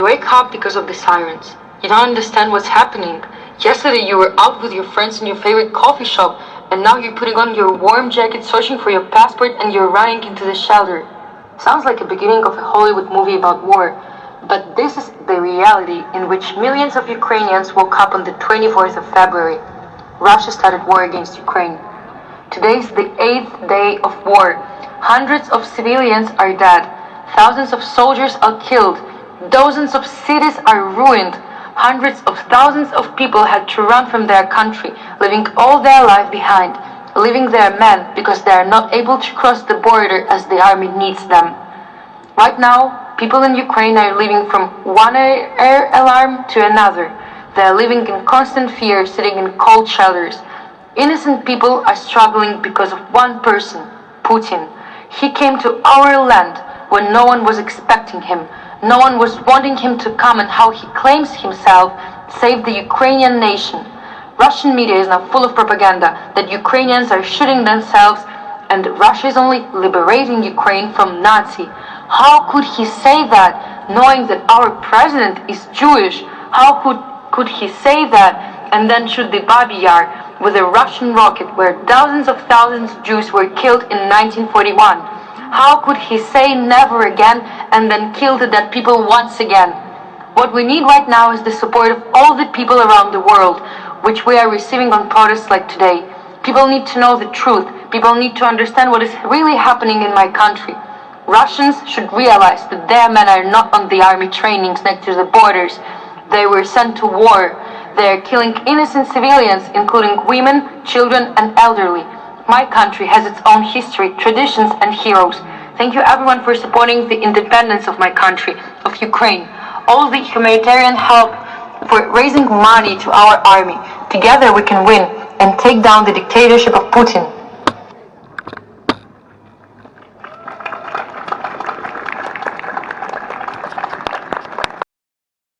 You wake up because of the sirens. You don't understand what's happening. Yesterday you were out with your friends in your favorite coffee shop, and now you're putting on your warm jacket, searching for your passport, and you're running into the shelter. Sounds like a beginning of a Hollywood movie about war, but this is the reality in which millions of Ukrainians woke up on the 24th of February. Russia started war against Ukraine. Today is the eighth day of war. Hundreds of civilians are dead. Thousands of soldiers are killed. Dozens of cities are ruined. Hundreds of thousands of people had to run from their country, leaving all their life behind, leaving their men because they are not able to cross the border as the army needs them. Right now, people in Ukraine are living from one air alarm to another. They are living in constant fear, sitting in cold shelters. Innocent people are struggling because of one person, Putin. He came to our land when no one was expecting him, no one was wanting him to come and how he claims himself saved the Ukrainian nation. Russian media is now full of propaganda that Ukrainians are shooting themselves and Russia is only liberating Ukraine from Nazi. How could he say that knowing that our president is Jewish? How could, could he say that and then shoot the Babi Yar with a Russian rocket where thousands of thousands of Jews were killed in 1941? How could he say never again and then kill the dead people once again? What we need right now is the support of all the people around the world, which we are receiving on protests like today. People need to know the truth. People need to understand what is really happening in my country. Russians should realize that their men are not on the army trainings next to the borders. They were sent to war. They are killing innocent civilians, including women, children, and elderly. My country has its own history, traditions, and heroes. Thank you everyone for supporting the independence of my country, of Ukraine. All the humanitarian help for raising money to our army. Together we can win and take down the dictatorship of Putin.